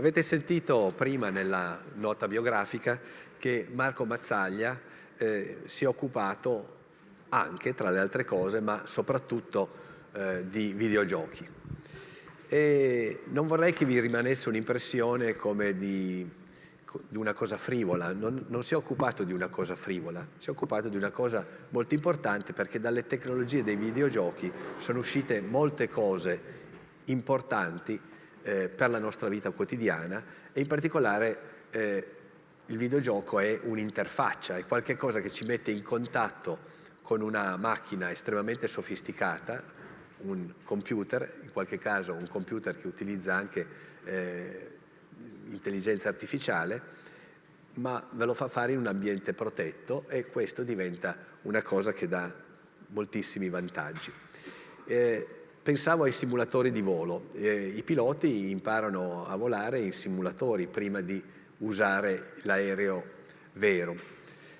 Avete sentito prima nella nota biografica che Marco Mazzaglia eh, si è occupato anche, tra le altre cose, ma soprattutto eh, di videogiochi. E non vorrei che vi rimanesse un'impressione come di, di, una cosa frivola, non, non si è occupato di una cosa frivola, si è occupato di una cosa molto importante perché dalle tecnologie dei videogiochi sono uscite molte cose importanti eh, per la nostra vita quotidiana e in particolare eh, il videogioco è un'interfaccia, è qualcosa che ci mette in contatto con una macchina estremamente sofisticata, un computer, in qualche caso un computer che utilizza anche eh, intelligenza artificiale, ma ve lo fa fare in un ambiente protetto e questo diventa una cosa che dà moltissimi vantaggi. Eh, pensavo ai simulatori di volo. Eh, I piloti imparano a volare in simulatori prima di usare l'aereo vero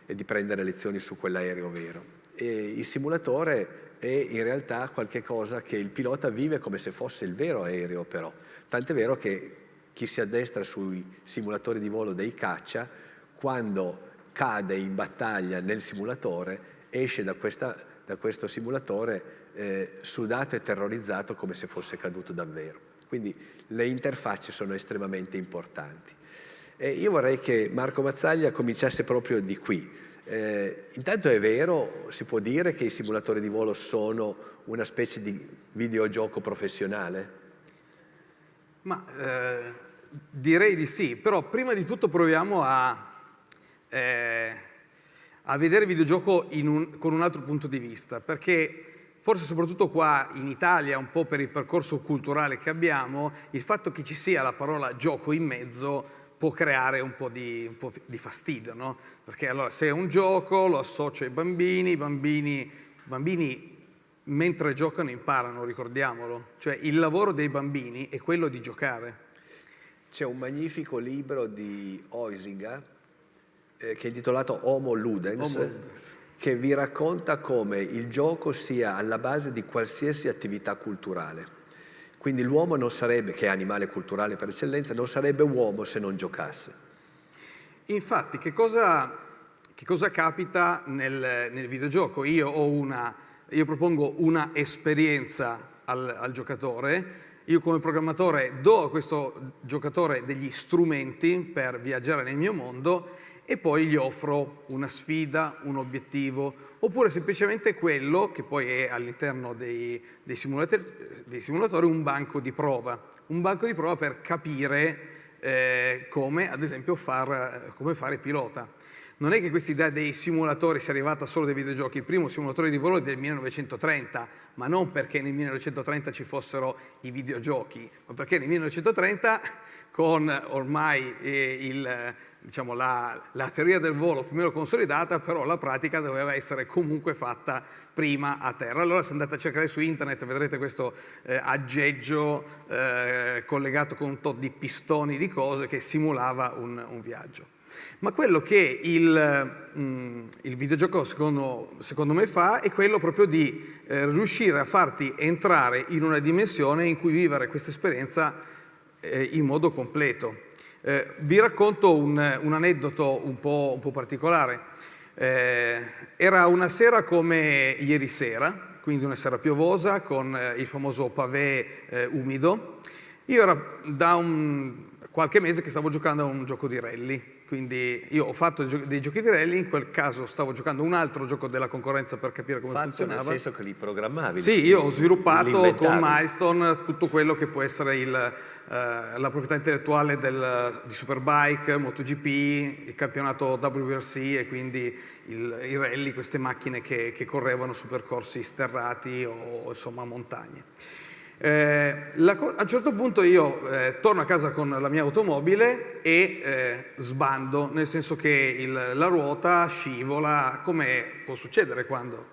e di prendere lezioni su quell'aereo vero. E il simulatore è in realtà qualcosa che il pilota vive come se fosse il vero aereo però. Tant'è vero che chi si addestra sui simulatori di volo dei caccia, quando cade in battaglia nel simulatore, esce da, questa, da questo simulatore eh, sudato e terrorizzato come se fosse caduto davvero. Quindi le interfacce sono estremamente importanti. E io vorrei che Marco Mazzaglia cominciasse proprio di qui. Eh, intanto è vero, si può dire che i simulatori di volo sono una specie di videogioco professionale? Ma eh, direi di sì, però prima di tutto proviamo a, eh, a vedere il videogioco un, con un altro punto di vista, perché forse soprattutto qua in Italia, un po' per il percorso culturale che abbiamo, il fatto che ci sia la parola gioco in mezzo può creare un po' di, un po di fastidio, no? Perché allora se è un gioco lo associo ai bambini, i bambini, bambini mentre giocano imparano, ricordiamolo. Cioè il lavoro dei bambini è quello di giocare. C'è un magnifico libro di Oisiga eh, che è intitolato Homo Ludens, Homo Ludens che vi racconta come il gioco sia alla base di qualsiasi attività culturale. Quindi l'uomo non sarebbe, che è animale culturale per eccellenza, non sarebbe uomo se non giocasse. Infatti, che cosa, che cosa capita nel, nel, videogioco? Io, una, io propongo una esperienza al, al giocatore, io come programmatore do a questo giocatore degli strumenti per viaggiare nel mio mondo e poi gli offro una sfida, un obiettivo, oppure semplicemente quello che poi è all'interno dei, dei, dei, simulatori, un banco di prova, un banco di prova per capire eh, come ad esempio far, come fare pilota. Non è che questa idea dei simulatori sia arrivata solo dai videogiochi, il primo simulatore di volo è del 1930, ma non perché nel 1930 ci fossero i videogiochi, ma perché nel 1930 con ormai eh, il diciamo, la, la, teoria del volo più o meno consolidata, però la pratica doveva essere comunque fatta prima a terra. Allora se andate a cercare su internet vedrete questo eh, aggeggio eh, collegato con un tot di pistoni di cose che simulava un, un viaggio. Ma quello che il, mm, il videogioco secondo, secondo, me fa è quello proprio di eh, riuscire a farti entrare in una dimensione in cui vivere questa esperienza eh, in modo completo. Eh, vi racconto un, un aneddoto un po', un po particolare. Eh, era una sera come ieri sera, quindi una sera piovosa con eh, il famoso pavé eh, umido. Io era da un, qualche mese che stavo giocando a un gioco di rally, quindi io ho fatto dei giochi di rally, in quel caso stavo giocando un altro gioco della concorrenza per capire come fatto funzionava. nel senso che li programmavi? Sì, io ho sviluppato con Milestone tutto quello che può essere il, eh, la proprietà intellettuale del, di Superbike, MotoGP, il campionato WRC e quindi il, i rally, queste macchine che, che correvano su percorsi sterrati o insomma montagne. Eh, la, a un certo punto io eh, torno a casa con la mia automobile e eh, sbando, nel senso che il, la ruota scivola, come può succedere quando...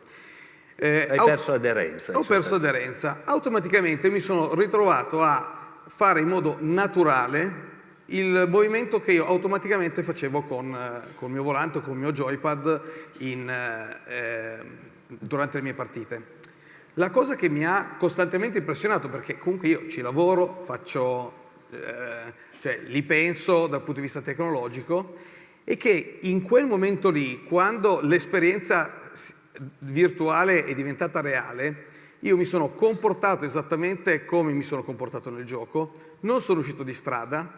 Eh, Hai perso aderenza. Ho perso aderenza. Automaticamente mi sono ritrovato a fare in modo naturale il movimento che io automaticamente facevo con, eh, con il mio volante o con il mio joypad in, eh, durante le mie partite. La cosa che mi ha costantemente impressionato, perché comunque io ci lavoro, faccio, eh, cioè li penso dal punto di vista tecnologico, e che in quel momento lì, quando l'esperienza virtuale è diventata reale, io mi sono comportato esattamente come mi sono comportato nel gioco, non sono uscito di strada,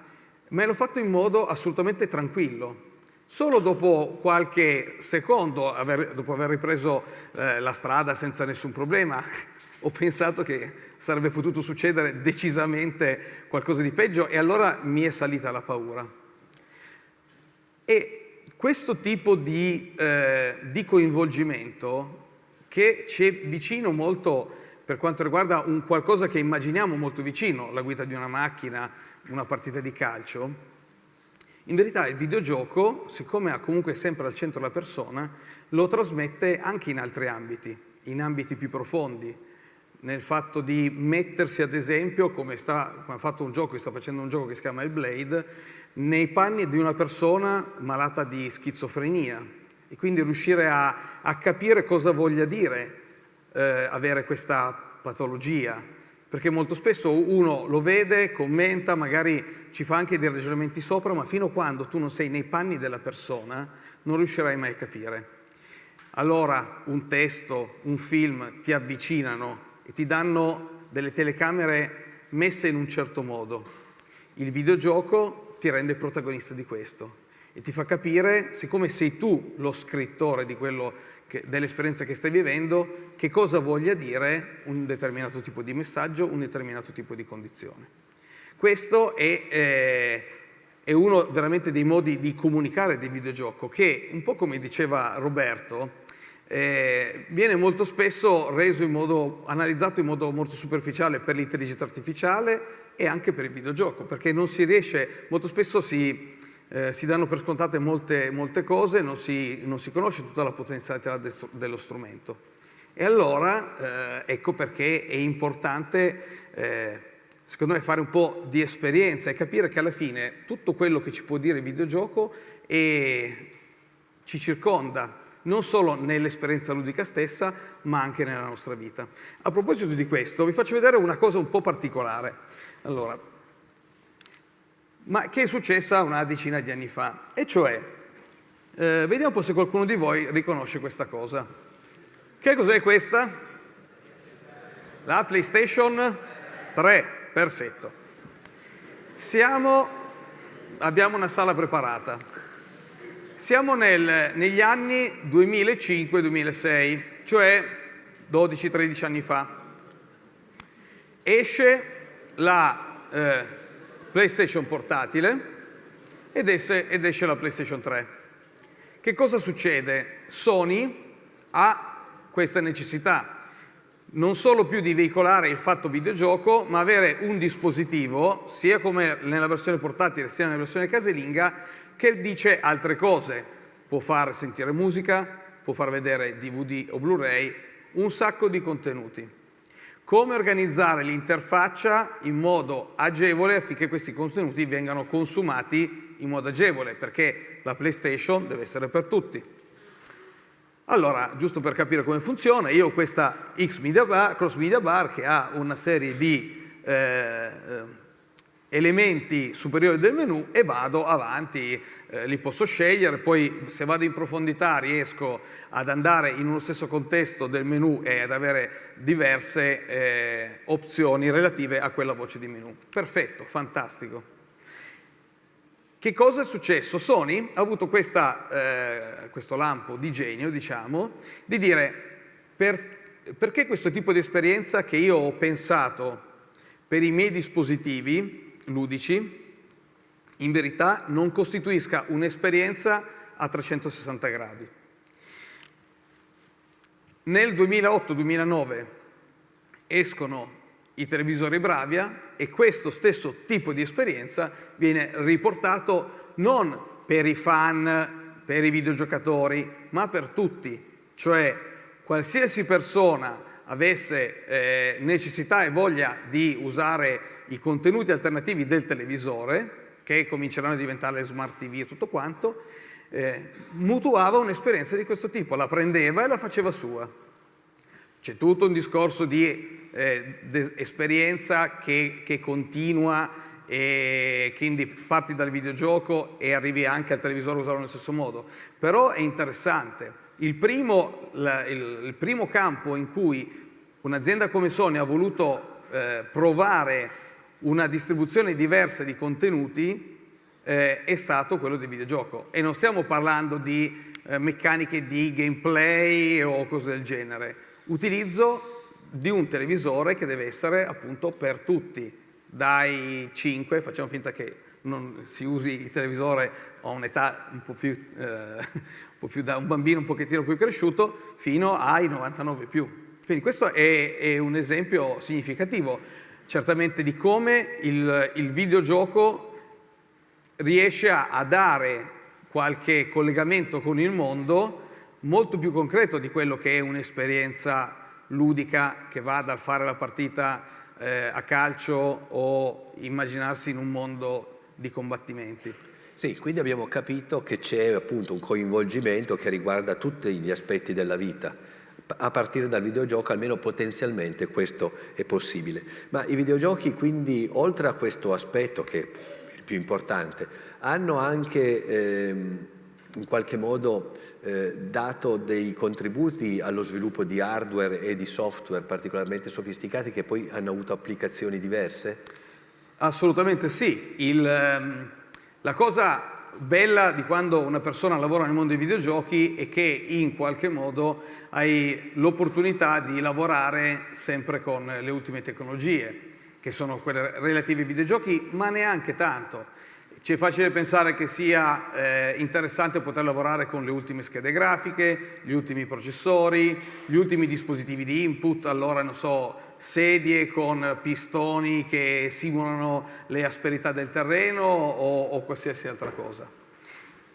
ma l'ho fatto in modo assolutamente tranquillo. Solo dopo qualche secondo, aver, dopo aver ripreso eh, la strada senza nessun problema, ho pensato che sarebbe potuto succedere decisamente qualcosa di peggio e allora mi è salita la paura. E questo tipo di, eh, di coinvolgimento che ci è vicino molto per quanto riguarda un qualcosa che immaginiamo molto vicino, la guida di una macchina, una partita di calcio, in verità il videogioco, siccome ha comunque sempre al centro la persona, lo trasmette anche in altri ambiti, in ambiti più profondi, nel fatto di mettersi ad esempio, come, sta, come ha fatto un gioco, sta facendo un gioco che si chiama Il Blade, nei panni di una persona malata di schizofrenia. E quindi riuscire a, a capire cosa voglia dire eh, avere questa patologia, perché molto spesso uno lo vede, commenta, magari ci fa anche dei ragionamenti sopra, ma fino a quando tu non sei nei panni della persona non riuscirai mai a capire. Allora un testo, un film ti avvicinano e ti danno delle telecamere messe in un certo modo. Il videogioco ti rende protagonista di questo e ti fa capire, siccome sei tu lo scrittore dell'esperienza che stai vivendo, che cosa voglia dire un determinato tipo di messaggio, un determinato tipo di condizione. Questo è, eh, è uno veramente dei modi di comunicare del videogioco che, un po' come diceva Roberto, eh, viene molto spesso reso in modo, analizzato in modo molto superficiale per l'intelligenza artificiale e anche per il videogioco, perché non si riesce, molto spesso si, eh, si danno per scontate molte, molte cose, non si, non si, conosce tutta la potenzialità dello strumento. E allora eh, ecco perché è importante, eh, secondo me, fare un po' di esperienza e capire che alla fine tutto quello che ci può dire il videogioco ci circonda, non solo nell'esperienza ludica stessa, ma anche nella nostra vita. A proposito di questo, vi faccio vedere una cosa un po' particolare. Allora, ma che è successa una decina di anni fa, e cioè, eh, vediamo un po' se qualcuno di voi riconosce questa cosa. Che cos'è questa? La PlayStation 3, perfetto. Siamo, abbiamo una sala preparata. Siamo nel, negli anni 2005-2006, cioè 12-13 anni fa. Esce la eh, PlayStation portatile ed esce, ed esce la PlayStation 3. Che cosa succede? Sony ha questa necessità non solo più di veicolare il fatto videogioco, ma avere un dispositivo, sia come nella versione portatile sia nella versione casalinga, che dice altre cose. Può far sentire musica, può far vedere DVD o Blu-ray, un sacco di contenuti. Come organizzare l'interfaccia in modo agevole affinché questi contenuti vengano consumati in modo agevole, perché la PlayStation deve essere per tutti. Allora, giusto per capire come funziona, io ho questa X Media Bar, Cross Media Bar che ha una serie di eh, eh elementi superiori del menu e vado avanti, eh, li posso scegliere, poi se vado in profondità riesco ad andare in uno stesso contesto del menu e ad avere diverse eh, opzioni relative a quella voce di menu. Perfetto, fantastico. Che cosa è successo? Sony ha avuto questa, eh, questo lampo di genio, diciamo, di dire per, perché questo tipo di esperienza che io ho pensato per i miei dispositivi ludici, in verità non costituisca un'esperienza a 360 gradi. Nel 2008-2009 escono i televisori Bravia e questo stesso tipo di esperienza viene riportato non per i fan, per i videogiocatori, ma per tutti, cioè qualsiasi persona avesse eh, necessità e voglia di usare i contenuti alternativi del televisore, che cominceranno a diventare smart TV e tutto quanto, eh, mutuava un'esperienza di questo tipo, la prendeva e la faceva sua. C'è tutto un discorso di eh, esperienza che, che, continua e quindi parti dal videogioco e arrivi anche al televisore usarlo nello stesso modo. Però è interessante. Il primo, la, il, il primo campo in cui un'azienda come Sony ha voluto eh, provare una distribuzione diversa di contenuti eh, è stato quello del videogioco. E non stiamo parlando di eh, meccaniche di gameplay o cose del genere. Utilizzo di un televisore che deve essere appunto per tutti dai 5, facciamo finta che non si usi il televisore a un'età un po' più, eh, un po' più da un bambino un pochettino più cresciuto, fino ai 99 più. Quindi questo è, è un esempio significativo, certamente di come il, il videogioco riesce a, a dare qualche collegamento con il mondo molto più concreto di quello che è un'esperienza ludica che va dal fare la partita eh, a calcio o immaginarsi in un mondo di combattimenti. Sì, quindi abbiamo capito che c'è appunto un coinvolgimento che riguarda tutti gli aspetti della vita. A partire dal videogioco almeno potenzialmente questo è possibile. Ma i videogiochi quindi oltre a questo aspetto che è il più importante hanno anche ehm, in qualche modo eh, dato dei contributi allo sviluppo di hardware e di software particolarmente sofisticati che poi hanno avuto applicazioni diverse? Assolutamente sì. Il, ehm, la cosa bella di quando una persona lavora nel mondo dei videogiochi è che in qualche modo hai l'opportunità di lavorare sempre con le ultime tecnologie, che sono quelle relative ai videogiochi, ma neanche tanto. Ci è facile pensare che sia eh, interessante poter lavorare con le ultime schede grafiche, gli ultimi processori, gli ultimi dispositivi di input, allora non so, sedie con pistoni che simulano le asperità del terreno o, o qualsiasi altra cosa.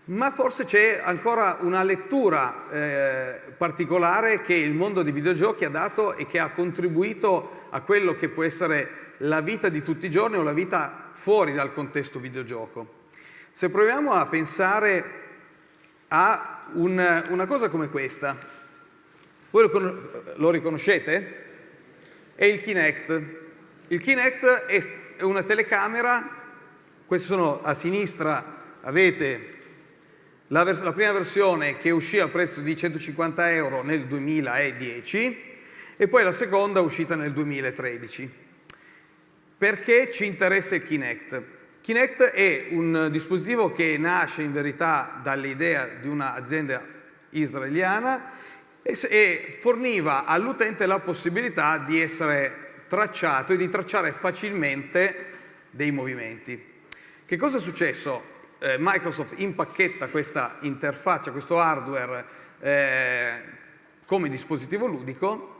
Ma forse c'è ancora una lettura eh, particolare che il mondo dei videogiochi ha dato e che ha contribuito a quello che può essere la vita di tutti i giorni o la vita fuori dal contesto videogioco. Se proviamo a pensare a un, una cosa come questa, voi lo, lo riconoscete? È il Kinect. Il Kinect è una telecamera, queste sono a sinistra, avete la, la, prima versione che uscì a prezzo di 150 euro nel 2010 e poi la seconda uscita nel 2013. Perché ci interessa il Kinect? Kinect è un dispositivo che nasce in verità dall'idea di un'azienda israeliana e forniva all'utente la possibilità di essere tracciato e di tracciare facilmente dei movimenti. Che cosa è successo? Eh, Microsoft impacchetta questa interfaccia, questo hardware eh, come dispositivo ludico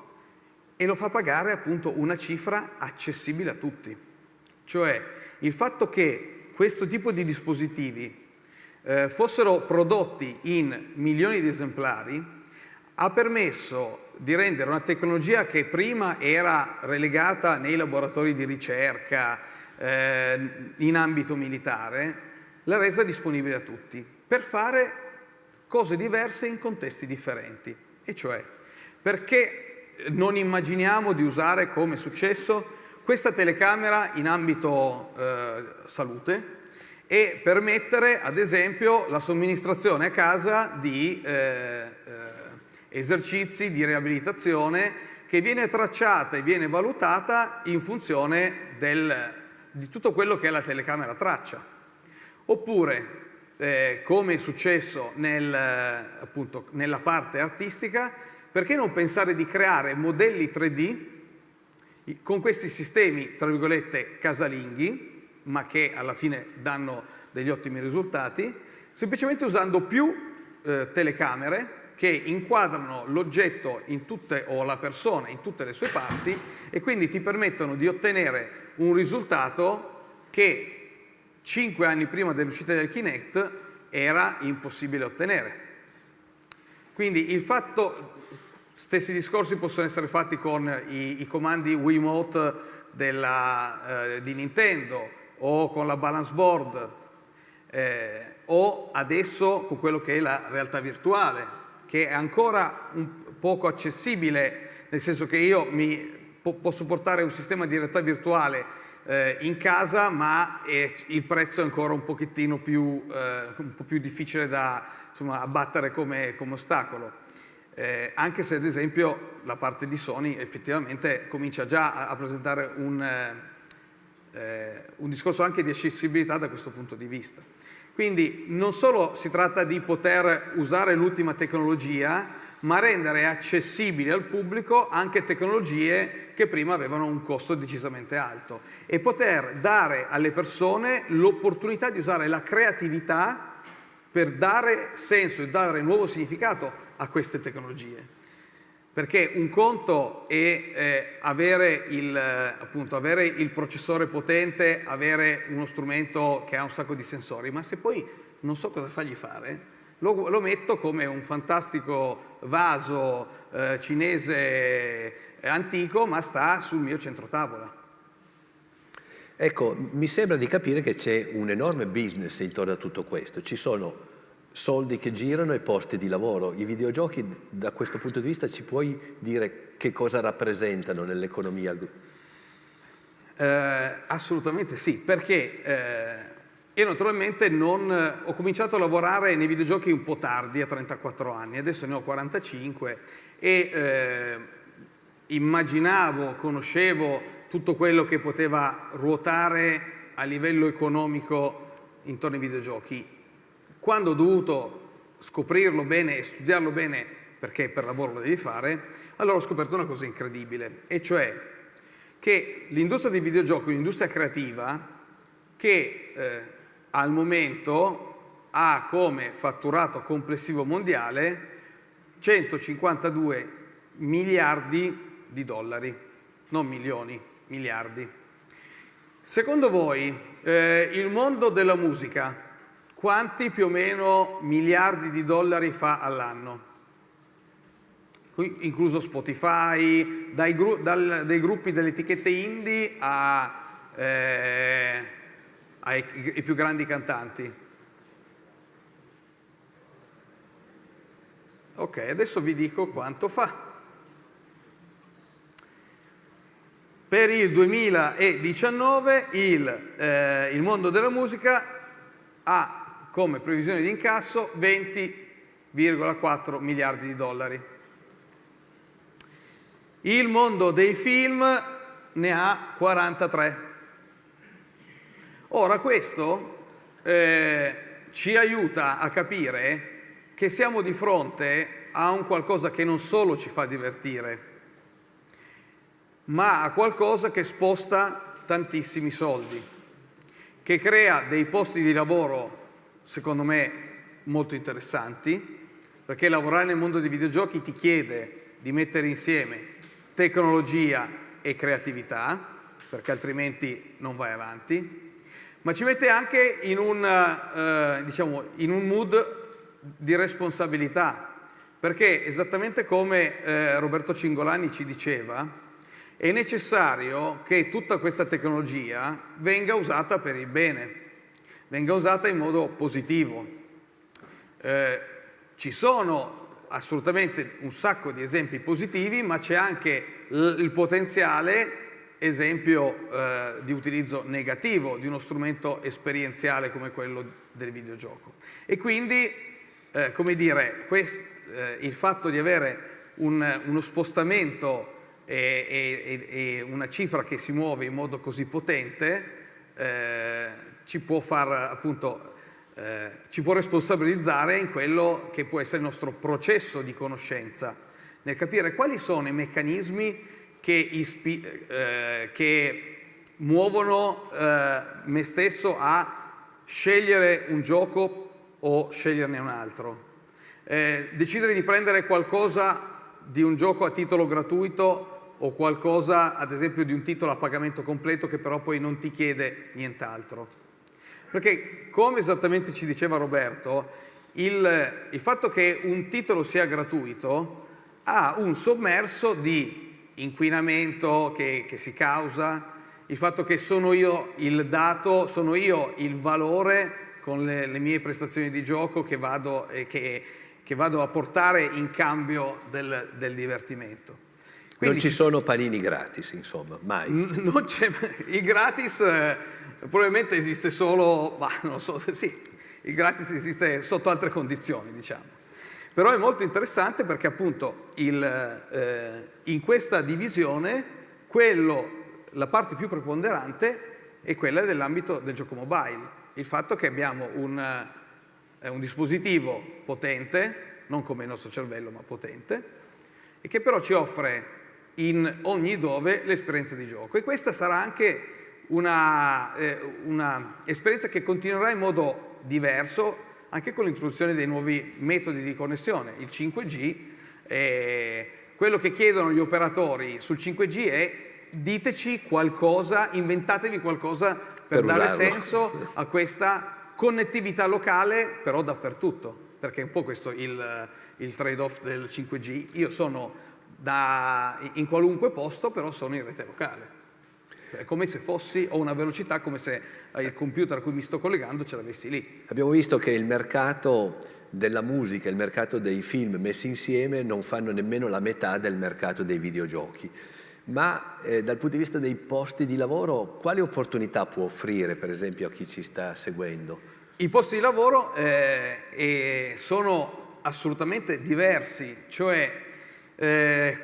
e lo fa pagare appunto una cifra accessibile a tutti. Cioè il fatto che questo tipo di dispositivi eh, fossero prodotti in milioni di esemplari ha permesso di rendere una tecnologia che prima era relegata nei laboratori di ricerca, eh, in ambito militare, l'ha resa disponibile a tutti per fare cose diverse in contesti differenti. E cioè, perché non immaginiamo di usare, come è successo, questa telecamera in ambito eh, salute e permettere, ad esempio, la somministrazione a casa di eh, eh, esercizi di riabilitazione che viene tracciata e viene valutata in funzione del, di tutto quello che la telecamera traccia. Oppure, eh, come è successo nel, appunto, nella parte artistica, perché non pensare di creare modelli 3D con questi sistemi, tra virgolette, casalinghi, ma che alla fine danno degli ottimi risultati, semplicemente usando più eh, telecamere che inquadrano l'oggetto o la persona in tutte le sue parti e quindi ti permettono di ottenere un risultato che cinque anni prima dell'uscita del Kinect era impossibile ottenere. Quindi il fatto, Stessi discorsi possono essere fatti con i, i comandi Wiimote della, eh, di Nintendo o con la balance board eh, o adesso con quello che è la realtà virtuale, che è ancora un poco accessibile, nel senso che io mi, po posso portare un sistema di realtà virtuale eh, in casa ma il prezzo è ancora un pochettino più, eh, un po' più difficile da insomma, abbattere come, come ostacolo. Eh, anche se ad esempio la parte di Sony effettivamente comincia già a, a presentare un, eh, un discorso anche di accessibilità da questo punto di vista. Quindi non solo si tratta di poter usare l'ultima tecnologia, ma rendere accessibili al pubblico anche tecnologie che prima avevano un costo decisamente alto e poter dare alle persone l'opportunità di usare la creatività per dare senso e dare nuovo significato a queste tecnologie. Perché un conto è eh, avere, il, appunto, avere il processore potente, avere uno strumento che ha un sacco di sensori, ma se poi non so cosa fargli fare, lo, lo metto come un fantastico vaso eh, cinese eh, antico, ma sta sul mio centro tavola. Ecco, mi sembra di capire che c'è un enorme business intorno a tutto questo. Ci sono soldi che girano e posti di lavoro. I videogiochi da questo punto di vista ci puoi dire che cosa rappresentano nell'economia? Eh, assolutamente sì, perché eh, io naturalmente non, ho cominciato a lavorare nei videogiochi un po' tardi, a 34 anni, adesso ne ho 45 e eh, immaginavo, conoscevo tutto quello che poteva ruotare a livello economico intorno ai videogiochi quando ho dovuto scoprirlo bene e studiarlo bene, perché per lavoro lo devi fare, allora ho scoperto una cosa incredibile, e cioè che l'industria dei videogiochi è un'industria creativa che eh, al momento ha come fatturato complessivo mondiale 152 miliardi di dollari, non milioni, miliardi. Secondo voi eh, il mondo della musica quanti più o meno miliardi di dollari fa all'anno? Incluso Spotify, dai, gru dal, dai gruppi delle etichette indie a, eh, ai, ai più grandi cantanti. Ok, adesso vi dico quanto fa. Per il 2019 il, eh, il mondo della musica ha come previsione di incasso 20,4 miliardi di dollari. Il mondo dei film ne ha 43. Ora questo eh, ci aiuta a capire che siamo di fronte a un qualcosa che non solo ci fa divertire, ma a qualcosa che sposta tantissimi soldi, che crea dei posti di lavoro secondo me, molto interessanti, perché lavorare nel mondo dei videogiochi ti chiede di mettere insieme tecnologia e creatività, perché altrimenti non vai avanti, ma ci mette anche in un, eh, diciamo, in un mood di responsabilità, perché esattamente come eh, Roberto Cingolani ci diceva, è necessario che tutta questa tecnologia venga usata per il bene venga usata in modo positivo. Eh, ci sono assolutamente un sacco di esempi positivi, ma c'è anche il potenziale esempio eh, di utilizzo negativo di uno strumento esperienziale come quello del videogioco. E quindi, eh, come dire, quest, eh, il fatto di avere un, uno spostamento e, e, e, una cifra che si muove in modo così potente eh, ci può far appunto eh, ci può responsabilizzare in quello che può essere il nostro processo di conoscenza, nel capire quali sono i meccanismi che, eh, che muovono eh, me stesso a scegliere un gioco o sceglierne un altro. Eh, decidere di prendere qualcosa di un gioco a titolo gratuito o qualcosa, ad esempio, di un titolo a pagamento completo che però poi non ti chiede nient'altro. Perché, come esattamente ci diceva Roberto, il, il fatto che un titolo sia gratuito ha un sommerso di inquinamento che, che si causa, il fatto che sono io il dato, sono io il valore con le, le mie prestazioni di gioco che vado, eh, che, che vado, a portare in cambio del, del divertimento. Quindi non ci sono panini gratis, insomma, mai. Non c'è, il gratis eh, probabilmente esiste solo, ma non so, sì, il gratis esiste sotto altre condizioni, diciamo. Però è molto interessante perché appunto il, eh, in questa divisione quello, la parte più preponderante è quella dell'ambito del gioco mobile. Il fatto che abbiamo un, eh, un dispositivo potente, non come il nostro cervello ma potente, e che però ci offre in ogni dove l'esperienza di gioco. E questa sarà anche un'esperienza eh, che continuerà in modo diverso anche con l'introduzione dei nuovi metodi di connessione. Il 5G, eh, quello che chiedono gli operatori sul 5G è diteci qualcosa, inventatevi qualcosa per, per dare usarlo. senso a questa connettività locale, però dappertutto, perché è un po' questo il, il trade-off del 5G. Io sono da, in qualunque posto, però sono in rete locale. È come se fossi, ho una velocità come se il computer a cui mi sto collegando ce l'avessi lì. Abbiamo visto che il mercato della musica e il mercato dei film messi insieme non fanno nemmeno la metà del mercato dei videogiochi. Ma eh, dal punto di vista dei posti di lavoro, quali opportunità può offrire per esempio a chi ci sta seguendo? I posti di lavoro eh, sono assolutamente diversi, cioè eh,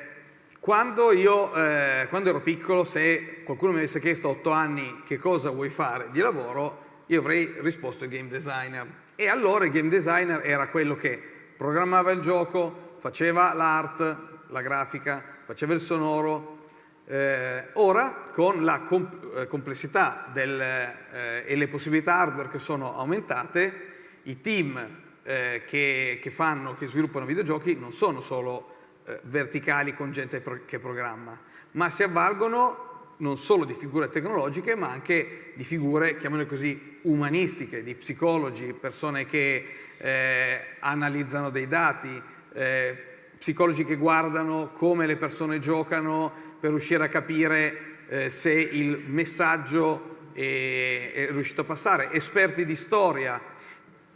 quando io eh, quando ero piccolo, se qualcuno mi avesse chiesto a otto anni che cosa vuoi fare di lavoro, io avrei risposto game designer. E allora il game designer era quello che programmava il gioco, faceva l'art, la grafica, faceva il sonoro. Eh, ora, con la comp eh, complessità del, eh, e le possibilità hardware che sono aumentate, i team eh, che, che, fanno, che sviluppano videogiochi non sono solo verticali con gente che programma, ma si avvalgono non solo di figure tecnologiche, ma anche di figure, chiamiamole così, umanistiche, di psicologi, persone che eh, analizzano dei dati, eh, psicologi che guardano come le persone giocano per riuscire a capire eh, se il messaggio è, è riuscito a passare, esperti di storia,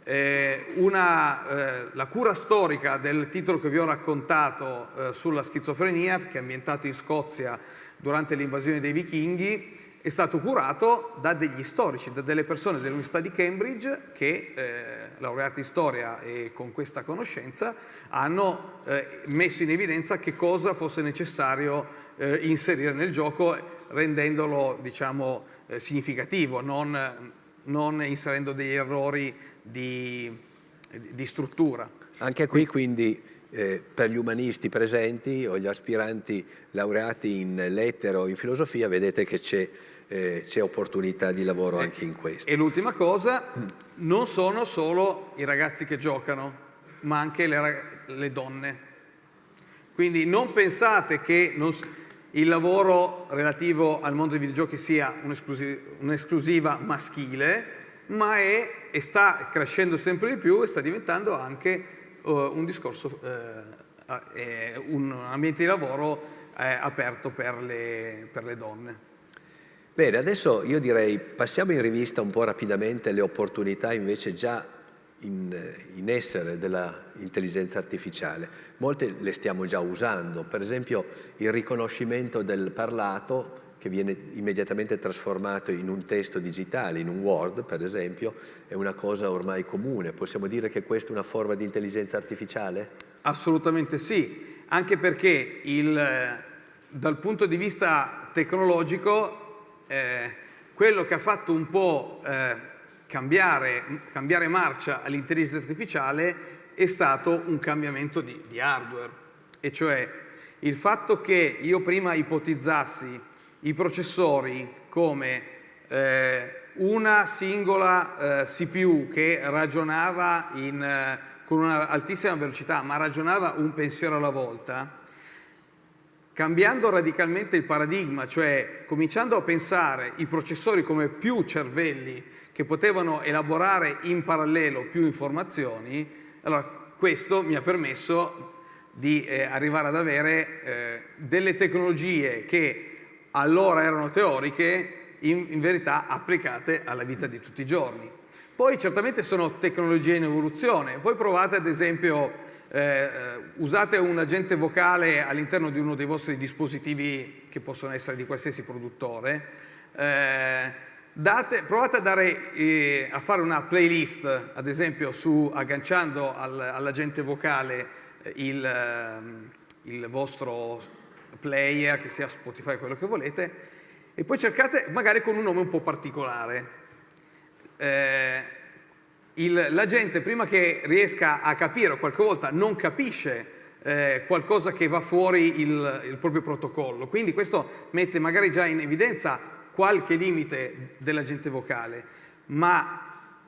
eh, una, eh, la cura storica del titolo che vi ho raccontato eh, sulla schizofrenia, che è ambientato in Scozia durante l'invasione dei vichinghi, è stato curato da degli storici, da delle persone dell'Università di Cambridge che, eh, laureati in storia e con questa conoscenza, hanno eh, messo in evidenza che cosa fosse necessario eh, inserire nel gioco rendendolo diciamo, significativo, non, non inserendo degli errori di, di struttura. Anche qui quindi eh, per gli umanisti presenti o gli aspiranti laureati in lettere o in filosofia vedete che c'è eh, opportunità di lavoro anche in questo. E l'ultima cosa, non sono solo i ragazzi che giocano, ma anche le, le donne. Quindi non pensate che non, il lavoro relativo al mondo dei videogiochi sia un'esclusiva maschile, ma è, e sta crescendo sempre di più e sta diventando anche uh, un discorso, uh, uh, un ambiente di lavoro eh, aperto per le, per le donne. Bene, adesso io direi passiamo in rivista un po' rapidamente le opportunità invece già in, in essere dell'intelligenza artificiale. Molte le stiamo già usando, per esempio il riconoscimento del parlato che viene immediatamente trasformato in un testo digitale, in un Word per esempio, è una cosa ormai comune. Possiamo dire che questa è una forma di intelligenza artificiale? Assolutamente sì, anche perché il, dal punto di vista tecnologico eh, quello che ha fatto un po' eh, cambiare, cambiare, marcia all'intelligenza artificiale è stato un cambiamento di, di hardware, e cioè il fatto che io prima ipotizzassi i processori come eh, una singola eh, CPU che ragionava in, eh, con un'altissima velocità, ma ragionava un pensiero alla volta, cambiando radicalmente il paradigma, cioè cominciando a pensare i processori come più cervelli che potevano elaborare in parallelo più informazioni, allora questo mi ha permesso di eh, arrivare ad avere eh, delle tecnologie che allora erano teoriche, in, in verità applicate alla vita di tutti i giorni. Poi certamente sono tecnologie in evoluzione. Voi provate ad esempio, eh, usate un agente vocale all'interno di uno dei vostri dispositivi che possono essere di qualsiasi produttore, eh, date, provate a, dare, eh, a, fare una playlist, ad esempio su, agganciando al, all'agente vocale eh, il, ehm, il vostro player, che sia Spotify, quello che volete, e poi cercate magari con un nome un po' particolare eh, la gente prima che riesca a capire o qualche volta non capisce eh, qualcosa che va fuori il, il, proprio protocollo. Quindi questo mette magari già in evidenza qualche limite dell'agente vocale, ma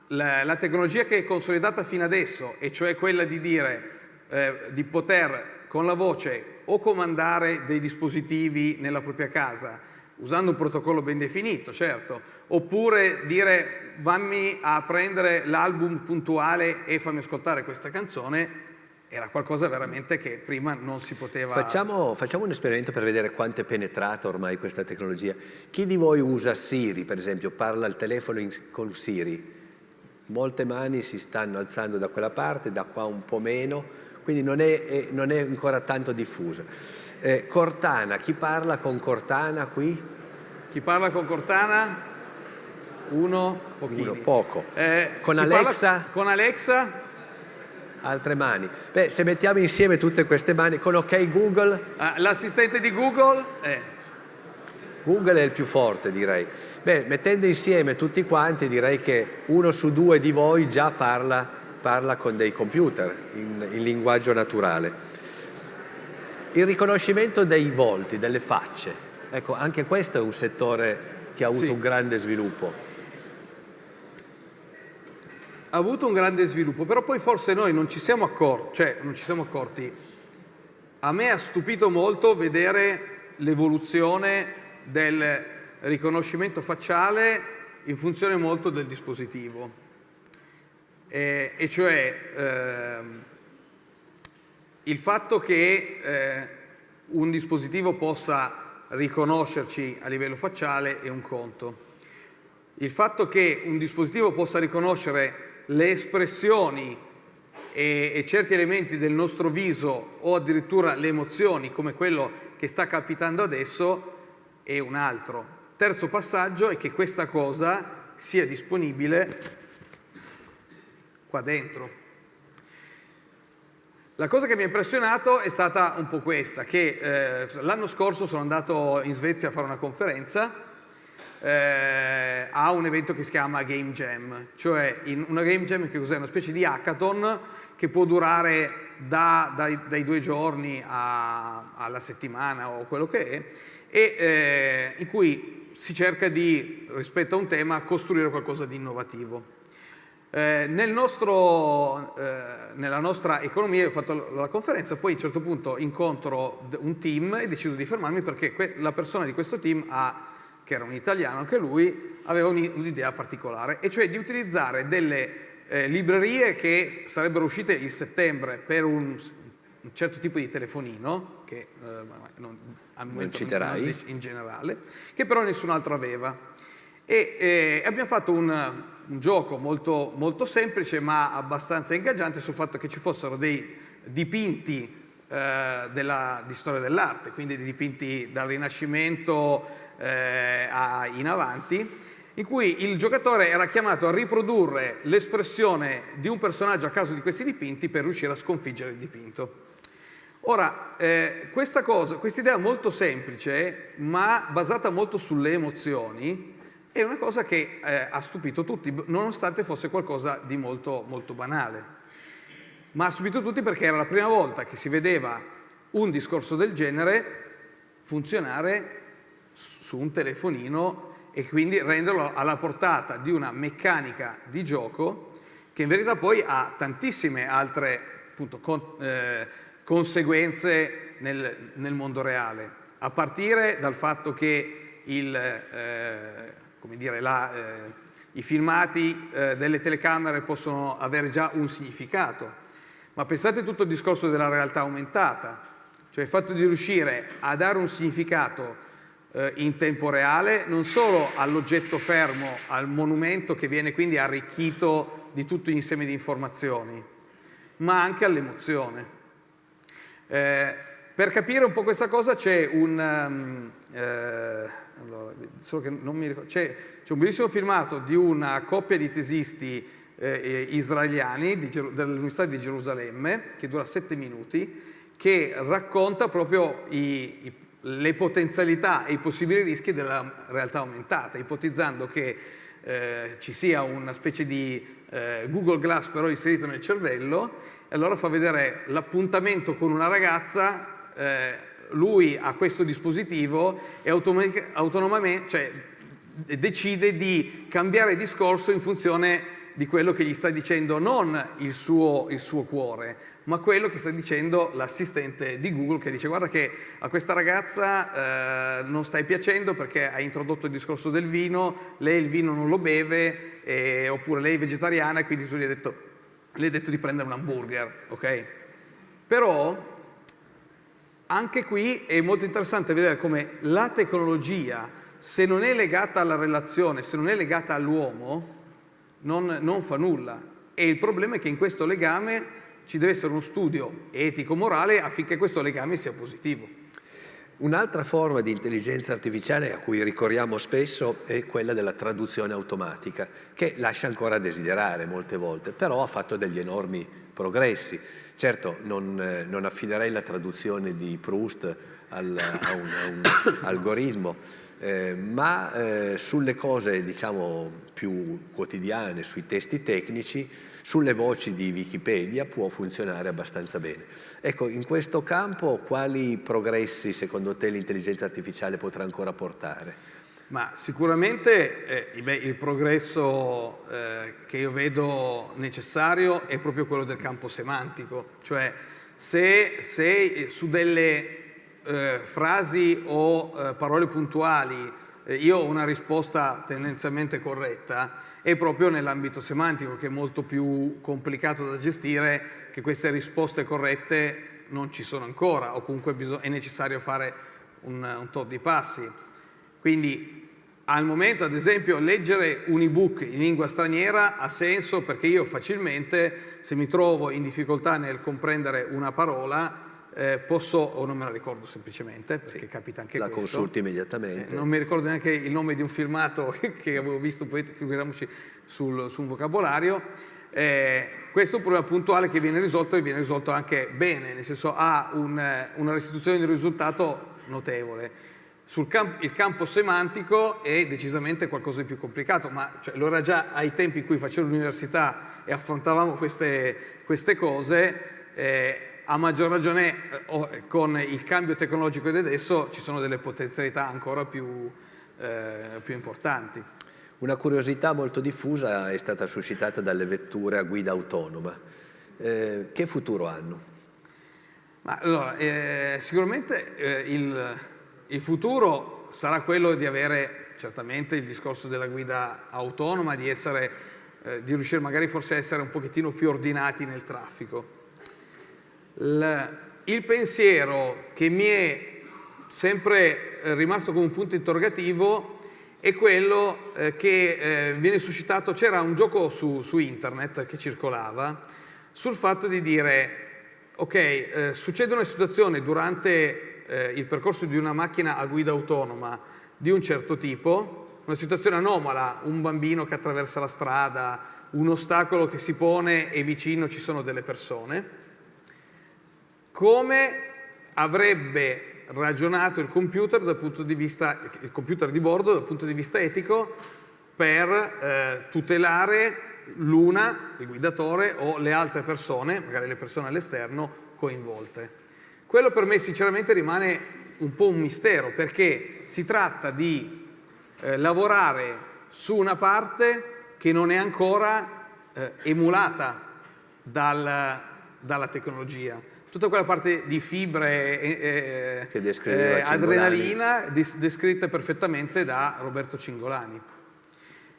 la, la, tecnologia che è consolidata fino adesso, e cioè quella di dire eh, di poter con la voce o comandare dei dispositivi nella propria casa, usando un protocollo ben definito, certo, oppure dire vammi a prendere l'album puntuale e fammi ascoltare questa canzone, era qualcosa veramente che prima non si poteva... Facciamo, facciamo, un esperimento per vedere quanto è penetrata ormai questa tecnologia. Chi di voi usa Siri, per esempio, parla al telefono in, con Siri? Molte mani si stanno alzando da quella parte, da qua un po' meno, quindi non è, non è ancora tanto diffusa. Eh, Cortana, chi parla con Cortana qui? Chi parla con Cortana? Uno. Uno, poco. Eh, con Alexa? Con Alexa? Altre mani. Beh, se mettiamo insieme tutte queste mani, con OK Google? Ah, L'assistente di Google? Eh. Google è il più forte, direi. Beh, mettendo insieme tutti quanti, direi che uno su due di voi già parla, parla con dei computer in, in linguaggio naturale. Il riconoscimento dei volti, delle facce, ecco anche questo è un settore che ha avuto sì. un grande sviluppo. Ha avuto un grande sviluppo, però poi forse noi non ci siamo accorti, cioè non ci siamo accorti. A me ha stupito molto vedere l'evoluzione del riconoscimento facciale in funzione molto del dispositivo. E, e cioè eh, il fatto che eh, un dispositivo possa riconoscerci a livello facciale è un conto. Il fatto che un dispositivo possa riconoscere le espressioni e, e, certi elementi del nostro viso o addirittura le emozioni come quello che sta capitando adesso è un altro. Terzo passaggio è che questa cosa sia disponibile qua dentro. La cosa che mi ha impressionato è stata un po' questa, che eh, l'anno scorso sono andato in Svezia a fare una conferenza eh, a un evento che si chiama Game Jam, cioè una Game Jam che cos'è? Una specie di hackathon che può durare da, dai, dai, due giorni a, alla settimana o quello che è, e eh, in cui si cerca di, rispetto a un tema, costruire qualcosa di innovativo. Eh, nel nostro, eh, nella nostra economia, io ho fatto la conferenza, poi a un certo punto incontro un team e decido di fermarmi perché la persona di questo team, ha, che era un italiano anche lui, aveva un'idea particolare, e cioè di utilizzare delle eh, librerie che sarebbero uscite in settembre per un, un certo tipo di telefonino, che eh, non, al momento non citerai. in generale, che però nessun altro aveva. E eh, abbiamo fatto un un gioco molto, molto, semplice ma abbastanza ingaggiante sul fatto che ci fossero dei dipinti eh, della, di storia dell'arte, quindi dei dipinti dal Rinascimento eh, a, in avanti, in cui il giocatore era chiamato a riprodurre l'espressione di un personaggio a caso di questi dipinti per riuscire a sconfiggere il dipinto. Ora, eh, questa cosa, questa idea molto semplice, ma basata molto sulle emozioni, è una cosa che eh, ha stupito tutti, nonostante fosse qualcosa di molto, molto banale. Ma ha stupito tutti perché era la prima volta che si vedeva un discorso del genere funzionare su un telefonino e quindi renderlo alla portata di una meccanica di gioco che in verità poi ha tantissime altre appunto, con, eh, conseguenze nel, nel, mondo reale, a partire dal fatto che il, eh, come dire, la, eh, i filmati eh, delle telecamere possono avere già un significato, ma pensate tutto il discorso della realtà aumentata, cioè il fatto di riuscire a dare un significato eh, in tempo reale, non solo all'oggetto fermo, al monumento che viene quindi arricchito di tutto l'insieme di informazioni, ma anche all'emozione. Eh, per capire un po' questa cosa c'è un, um, eh, allora, c'è, un bellissimo filmato di una coppia di tesisti eh, israeliani dell'Università di Gerusalemme, che dura sette minuti, che racconta proprio i, i le potenzialità e i possibili rischi della realtà aumentata, ipotizzando che eh, ci sia una specie di eh, Google Glass però inserito nel cervello e allora fa vedere l'appuntamento con una ragazza, eh, lui ha questo dispositivo e autonomamente cioè, decide di cambiare discorso in funzione di quello che gli sta dicendo non il suo, il suo cuore, ma quello che sta dicendo l'assistente di Google che dice guarda che a questa ragazza eh, non stai piacendo perché hai introdotto il discorso del vino, lei il vino non lo beve, eh, oppure lei è vegetariana e quindi tu gli hai detto, gli hai detto di prendere un hamburger, ok? Però anche qui è molto interessante vedere come la tecnologia, se non è legata alla relazione, se non è legata all'uomo, non, non fa nulla. E il problema è che in questo legame ci deve essere uno studio etico-morale affinché questo legame sia positivo. Un'altra forma di intelligenza artificiale a cui ricorriamo spesso è quella della traduzione automatica, che lascia ancora a desiderare molte volte, però ha fatto degli enormi progressi. Certo, non, eh, non affiderei la traduzione di Proust al, a, un, a un algoritmo, eh, ma eh, sulle cose diciamo più quotidiane, sui testi tecnici, sulle voci di Wikipedia può funzionare abbastanza bene. Ecco, in questo campo quali progressi secondo te l'intelligenza artificiale potrà ancora portare? Ma sicuramente eh, beh, il progresso eh, che io vedo necessario è proprio quello del campo semantico, cioè se, se su delle eh, frasi o eh, parole puntuali eh, io ho una risposta tendenzialmente corretta, è proprio nell'ambito semantico che è molto più complicato da gestire che queste risposte corrette non ci sono ancora o comunque è necessario fare un, un tot di passi. Quindi al momento ad esempio leggere un ebook in lingua straniera ha senso perché io facilmente se mi trovo in difficoltà nel comprendere una parola eh, posso, o non me la ricordo semplicemente, perché sì, capita anche la questo. La consulti immediatamente. Eh, non mi ricordo neanche il nome di un filmato che avevo visto, poi figuriamoci sul, sul vocabolario. Eh, questo è un problema puntuale che viene risolto e viene risolto anche bene, nel senso ha un, una restituzione di risultato notevole. Sul camp il campo semantico è decisamente qualcosa di più complicato, ma cioè, lo era già ai tempi in cui facevo l'università e affrontavamo queste, queste cose, eh, a maggior ragione eh, con il cambio tecnologico di adesso ci sono delle potenzialità ancora più, eh, più importanti. Una curiosità molto diffusa è stata suscitata dalle vetture a guida autonoma. Eh, che futuro hanno? Ma, allora, eh, sicuramente eh, il, il, futuro sarà quello di avere certamente il discorso della guida autonoma, di, essere, eh, di riuscire magari forse a essere un pochettino più ordinati nel traffico. Il pensiero che mi è sempre eh, rimasto come un punto interrogativo è quello eh, che eh, viene suscitato, c'era un gioco su, su, internet che circolava sul fatto di dire ok, eh, succede una situazione durante eh, il percorso di una macchina a guida autonoma di un certo tipo, una situazione anomala, un bambino che attraversa la strada, un ostacolo che si pone e vicino ci sono delle persone, come avrebbe ragionato il computer, dal punto di, vista, il computer di bordo dal punto di vista etico per eh, tutelare l'una, il guidatore, o le altre persone, magari le persone all'esterno, coinvolte. Quello per me sinceramente rimane un po' un mistero, perché si tratta di eh, lavorare su una parte che non è ancora eh, emulata dal, dalla tecnologia. Tutta quella parte di fibre e eh, eh, adrenalina descritta perfettamente da Roberto Cingolani.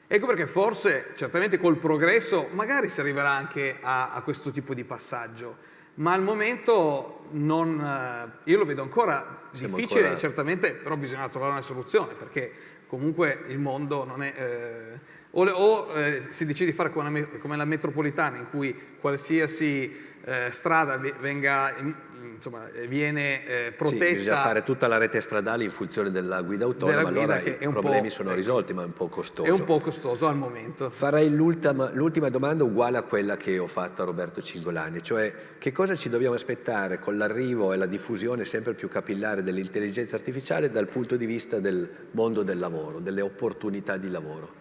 Ecco perché forse, certamente col progresso, magari si arriverà anche a, a questo tipo di passaggio, ma al momento non, eh, io lo vedo ancora Siamo difficile, ancora- certamente, però bisogna trovare una soluzione, perché comunque il mondo non è... eh, o le- o, eh, si decide di fare come come la metropolitana, in cui qualsiasi eh, strada venga, in- insomma, eh, viene eh, Sì, protetta... bisogna fare tutta la rete stradale in funzione della guida autonoma, Della guida allora i problemi sono risolti, ma è un po' costoso. è un po' costoso al momento. Farei l'ultima, l'ultima domanda uguale a quella che ho fatto a Roberto Cingolani, cioè che cosa ci dobbiamo aspettare con l'arrivo e la diffusione sempre più capillare dell'intelligenza artificiale dal punto di vista del mondo del lavoro, delle opportunità di lavoro?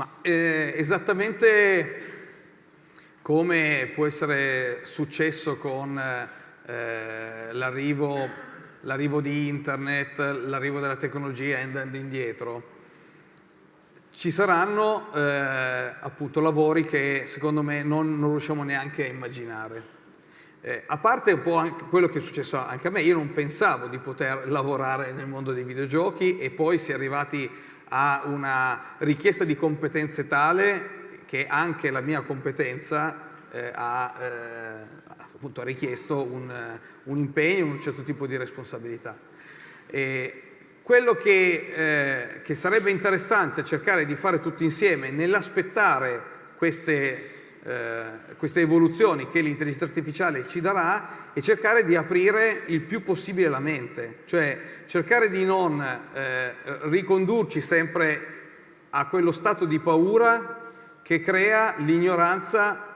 Ma eh, esattamente come può essere successo con eh, l'arrivo, di internet, l'arrivo della tecnologia andando indietro, ci saranno eh, appunto lavori che secondo me non, non riusciamo neanche a immaginare. Eh, a parte un po' quello che è successo anche a me, io non pensavo di poter lavorare nel mondo dei videogiochi e poi si è arrivati a una richiesta di competenze tale che anche la mia competenza eh, ha, eh, appunto, ha richiesto un, un impegno, un certo tipo di responsabilità. E quello che, eh, che sarebbe interessante cercare di fare tutti insieme nell'aspettare queste, eh, queste evoluzioni che l'intelligenza artificiale ci darà è cercare di aprire il più possibile la mente, cioè cercare di non eh, ricondurci sempre a quello stato di paura che crea l'ignoranza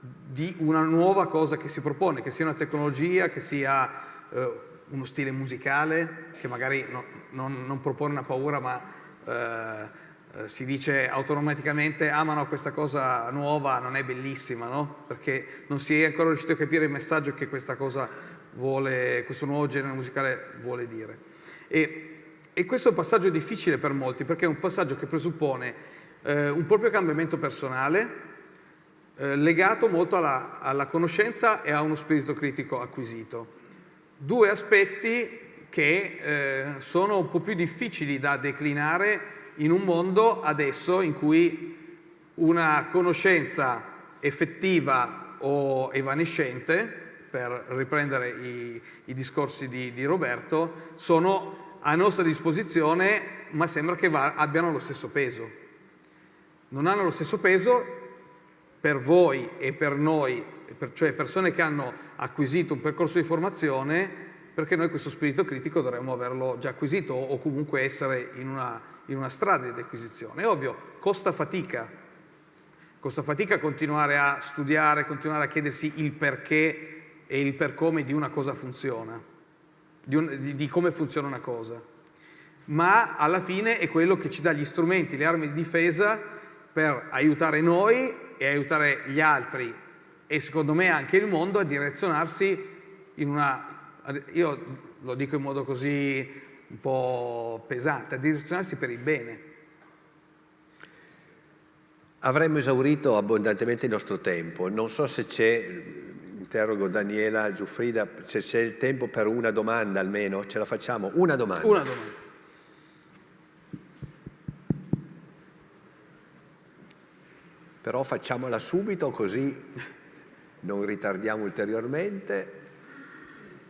di una nuova cosa che si propone, che sia una tecnologia, che sia eh, uno stile musicale, che magari no- non, non propone una paura ma eh, eh, si dice automaticamente ah ma no questa cosa nuova non è bellissima, no? Perché non si è ancora riuscito a capire il messaggio che questa cosa vuole, questo nuovo genere musicale vuole dire. E, e questo è un passaggio difficile per molti perché è un passaggio che presuppone eh, un proprio cambiamento personale, eh, legato molto alla, alla conoscenza e a uno spirito critico acquisito. Due aspetti che eh, sono un po' più difficili da declinare in un mondo adesso in cui una conoscenza effettiva o evanescente, per riprendere i, i discorsi di, di Roberto, sono a nostra disposizione ma sembra che va- abbiano lo stesso peso. Non hanno lo stesso peso per voi e per noi, cioè persone che hanno acquisito un percorso di formazione, perché noi questo spirito critico dovremmo averlo già acquisito o comunque essere in una, in una strada di acquisizione. È ovvio, costa fatica, costa fatica continuare a studiare, continuare a chiedersi il perché e il per come di una cosa funziona, di, un- di- di come funziona una cosa ma alla fine è quello che ci dà gli strumenti, le armi di difesa per aiutare noi e aiutare gli altri e secondo me anche il mondo a direzionarsi in una, io lo dico in modo così un po' pesante, a direzionarsi per il bene. Avremmo esaurito abbondantemente il nostro tempo, non so se c'è, interrogo Daniela Giuffrida, se c'è il tempo per una domanda almeno, ce la facciamo? Una domanda. Una domanda. Però facciamola subito così non ritardiamo ulteriormente.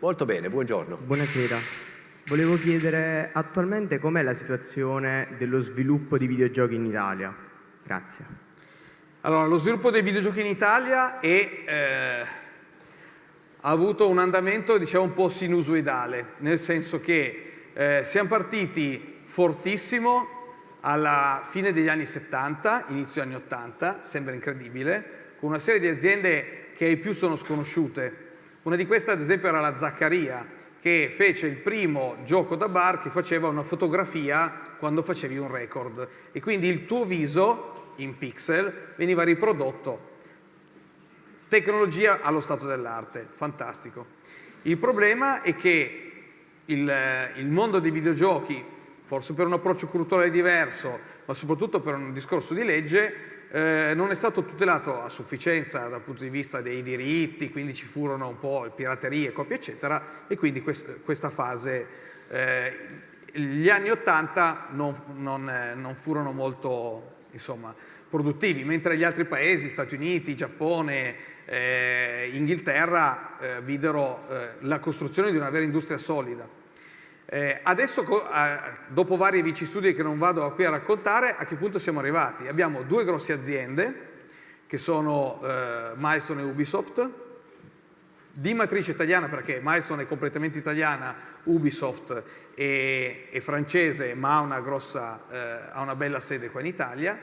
Molto bene, buongiorno. Buonasera. Volevo chiedere attualmente com'è la situazione dello sviluppo di videogiochi in Italia. Grazie. Allora, lo sviluppo dei videogiochi in Italia è, eh, ha avuto un andamento diciamo un po' sinusoidale, nel senso che eh, siamo partiti fortissimo alla fine degli anni 70, inizio anni 80, sembra incredibile, con una serie di aziende che ai più sono sconosciute. Una di queste ad esempio era la Zaccaria, che fece il primo gioco da bar che faceva una fotografia quando facevi un record e quindi il tuo viso in pixel veniva riprodotto. Tecnologia allo stato dell'arte, fantastico. Il problema è che il, il mondo dei videogiochi, forse per un approccio culturale diverso, ma soprattutto per un discorso di legge, eh, non è stato tutelato a sufficienza dal punto di vista dei diritti, quindi ci furono un po' piraterie, copie eccetera, e quindi quest- questa fase, eh, gli anni 80 non, non, eh, non furono molto, insomma, produttivi, mentre gli altri paesi, Stati Uniti, Giappone, eh, Inghilterra, eh, videro eh, la costruzione di una vera industria solida. Eh, adesso, dopo vari vici studi che non vado qui a raccontare, a che punto siamo arrivati? Abbiamo due grosse aziende, che sono eh, Milestone e Ubisoft, di matrice italiana perché Milestone è completamente italiana, Ubisoft è, è francese ma ha una, grossa, eh, ha una bella sede qua in Italia,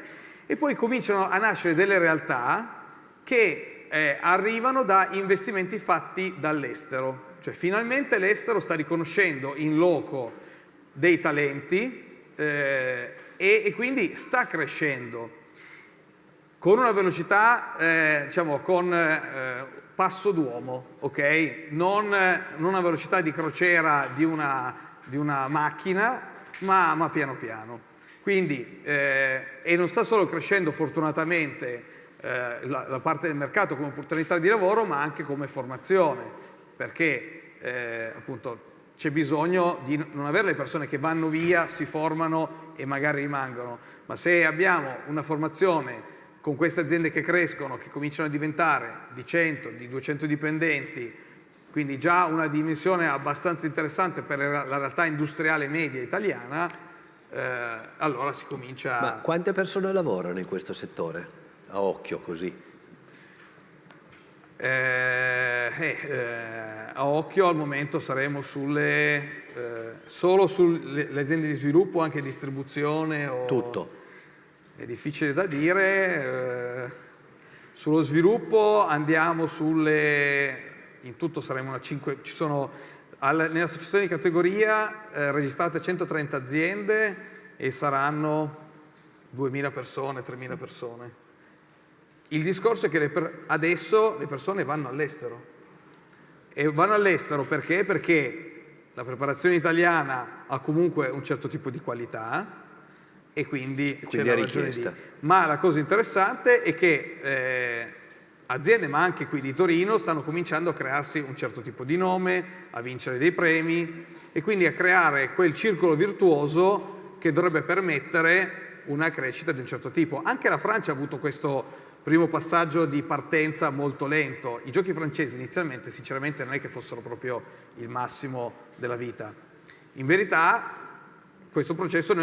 e poi cominciano a nascere delle realtà che eh, arrivano da investimenti fatti dall'estero. Cioè finalmente l'estero sta riconoscendo in loco dei talenti eh, e, e, quindi sta crescendo con una velocità, eh, diciamo, con eh, passo d'uomo, ok? Non, non, una velocità di crociera di una, di una macchina, ma, ma piano piano. Quindi, eh, e non sta solo crescendo fortunatamente eh, la, la, parte del mercato come opportunità di lavoro, ma anche come formazione, perché eh, appunto c'è bisogno di non avere le persone che vanno via, si formano e magari rimangono, ma se abbiamo una formazione con queste aziende che crescono, che cominciano a diventare di 100, di 200 dipendenti, quindi già una dimensione abbastanza interessante per la realtà industriale media italiana, eh, allora si comincia... Ma quante persone lavorano in questo settore? A occhio così. Eh, eh, eh a occhio al momento saremo sulle, eh, solo sulle aziende di sviluppo, anche distribuzione. O, Tutto. È difficile da dire. Eh, sullo sviluppo andiamo sulle, in tutto saremo una 5, ci sono Nell'associazione di categoria eh, registrate 130 aziende e saranno 2.000 persone, 3.000 persone. Il discorso è che adesso le persone vanno all'estero. E vanno all'estero perché? Perché la preparazione italiana ha comunque un certo tipo di qualità e quindi, quindi c'è la ragione di... Ma la cosa interessante è che eh, aziende, ma anche qui di Torino, stanno cominciando a crearsi un certo tipo di nome, a vincere dei premi e quindi a creare quel circolo virtuoso che dovrebbe permettere una crescita di un certo tipo. Anche la Francia ha avuto questo primo passaggio di partenza molto lento. I giochi francesi inizialmente sinceramente non è che fossero proprio il massimo della vita. In verità questo processo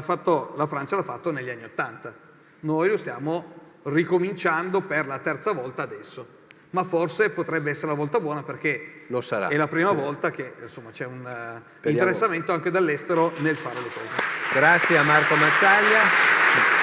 fatto, la Francia l'ha fatto negli anni Ottanta. Noi lo stiamo ricominciando per la terza volta adesso. Ma forse potrebbe essere la volta buona perché è la prima volta che c'è un uh, interessamento anche dall'estero nel fare le cose. Grazie a Marco Mazzaglia.